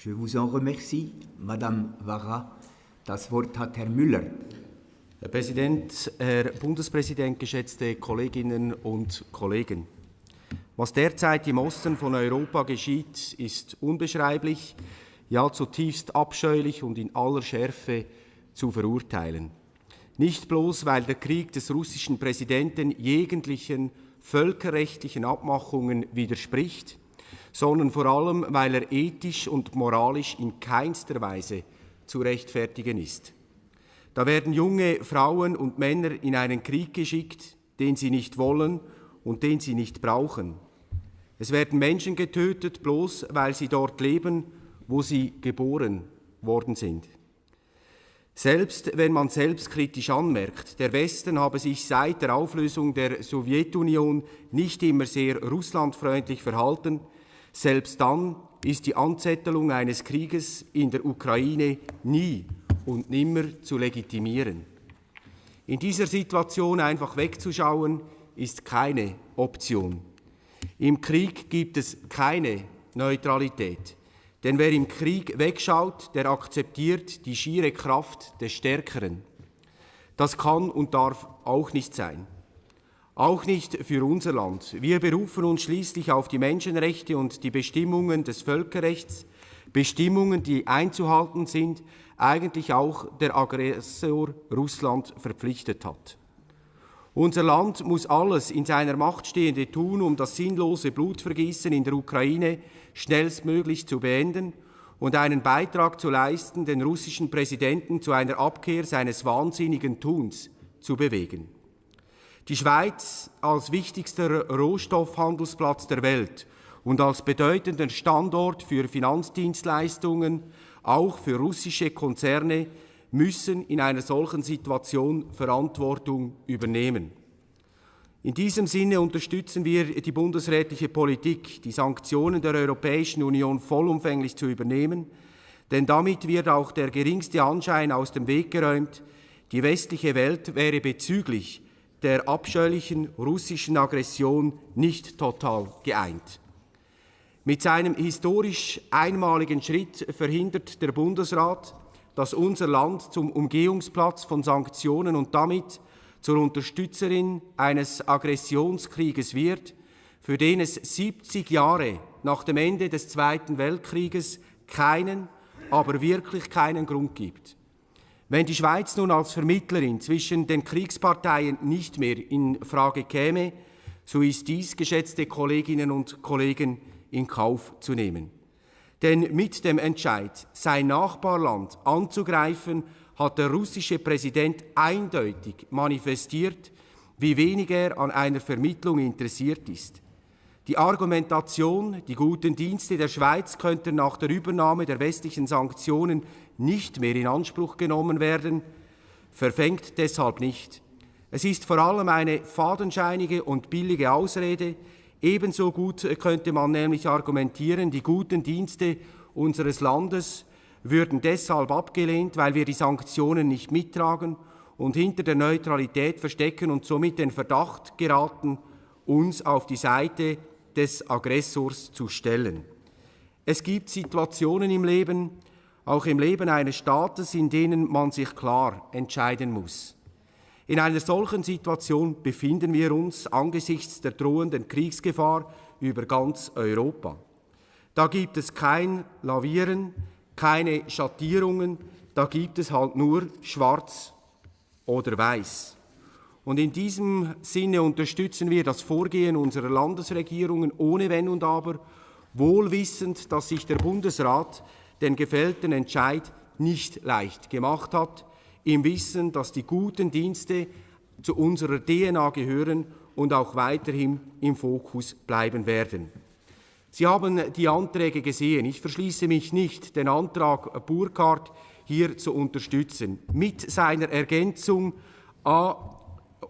Je vous en remercie, Madame Vara. Das Wort hat Herr Müller. Herr Präsident, Herr Bundespräsident, geschätzte Kolleginnen und Kollegen! Was derzeit im Osten von Europa geschieht, ist unbeschreiblich, ja zutiefst abscheulich und in aller Schärfe zu verurteilen. Nicht bloß, weil der Krieg des russischen Präsidenten jeglichen völkerrechtlichen Abmachungen widerspricht, sondern vor allem, weil er ethisch und moralisch in keinster Weise zu rechtfertigen ist. Da werden junge Frauen und Männer in einen Krieg geschickt, den sie nicht wollen und den sie nicht brauchen. Es werden Menschen getötet, bloß weil sie dort leben, wo sie geboren worden sind. Selbst wenn man selbstkritisch anmerkt, der Westen habe sich seit der Auflösung der Sowjetunion nicht immer sehr russlandfreundlich verhalten, selbst dann ist die Anzettelung eines Krieges in der Ukraine nie und nimmer zu legitimieren. In dieser Situation einfach wegzuschauen, ist keine Option. Im Krieg gibt es keine Neutralität. Denn wer im Krieg wegschaut, der akzeptiert die schiere Kraft des Stärkeren. Das kann und darf auch nicht sein. Auch nicht für unser Land. Wir berufen uns schließlich auf die Menschenrechte und die Bestimmungen des Völkerrechts, Bestimmungen, die einzuhalten sind, eigentlich auch der Aggressor Russland verpflichtet hat. Unser Land muss alles in seiner Macht Stehende tun, um das sinnlose Blutvergießen in der Ukraine schnellstmöglich zu beenden und einen Beitrag zu leisten, den russischen Präsidenten zu einer Abkehr seines wahnsinnigen Tuns zu bewegen. Die Schweiz als wichtigster Rohstoffhandelsplatz der Welt und als bedeutender Standort für Finanzdienstleistungen, auch für russische Konzerne, müssen in einer solchen Situation Verantwortung übernehmen. In diesem Sinne unterstützen wir die bundesrätliche Politik, die Sanktionen der Europäischen Union vollumfänglich zu übernehmen, denn damit wird auch der geringste Anschein aus dem Weg geräumt, die westliche Welt wäre bezüglich der abscheulichen russischen Aggression nicht total geeint. Mit seinem historisch einmaligen Schritt verhindert der Bundesrat, dass unser Land zum Umgehungsplatz von Sanktionen und damit zur Unterstützerin eines Aggressionskrieges wird, für den es 70 Jahre nach dem Ende des Zweiten Weltkrieges keinen, aber wirklich keinen Grund gibt. Wenn die Schweiz nun als Vermittlerin zwischen den Kriegsparteien nicht mehr in Frage käme, so ist dies, geschätzte Kolleginnen und Kollegen, in Kauf zu nehmen. Denn mit dem Entscheid, sein Nachbarland anzugreifen, hat der russische Präsident eindeutig manifestiert, wie wenig er an einer Vermittlung interessiert ist. Die Argumentation, die guten Dienste der Schweiz könnten nach der Übernahme der westlichen Sanktionen nicht mehr in Anspruch genommen werden, verfängt deshalb nicht. Es ist vor allem eine fadenscheinige und billige Ausrede, Ebenso gut könnte man nämlich argumentieren, die guten Dienste unseres Landes würden deshalb abgelehnt, weil wir die Sanktionen nicht mittragen und hinter der Neutralität verstecken und somit den Verdacht geraten, uns auf die Seite des Aggressors zu stellen. Es gibt Situationen im Leben, auch im Leben eines Staates, in denen man sich klar entscheiden muss. In einer solchen Situation befinden wir uns angesichts der drohenden Kriegsgefahr über ganz Europa. Da gibt es kein Lavieren, keine Schattierungen, da gibt es halt nur schwarz oder weiß. Und in diesem Sinne unterstützen wir das Vorgehen unserer Landesregierungen ohne Wenn und Aber, wohlwissend, dass sich der Bundesrat den gefällten Entscheid nicht leicht gemacht hat, im Wissen, dass die guten Dienste zu unserer DNA gehören und auch weiterhin im Fokus bleiben werden. Sie haben die Anträge gesehen. Ich verschließe mich nicht, den Antrag Burkhardt hier zu unterstützen, mit seiner Ergänzung A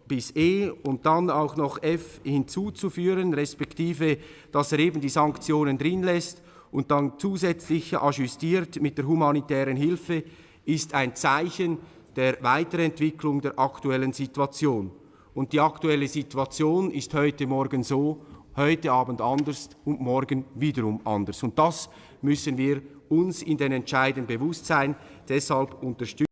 bis E und dann auch noch F hinzuzuführen, respektive, dass er eben die Sanktionen drin lässt und dann zusätzlich ajustiert mit der humanitären Hilfe, ist ein Zeichen der Weiterentwicklung der aktuellen Situation. Und die aktuelle Situation ist heute Morgen so, heute Abend anders und morgen wiederum anders. Und das müssen wir uns in den Entscheiden bewusst sein. Deshalb unterstützen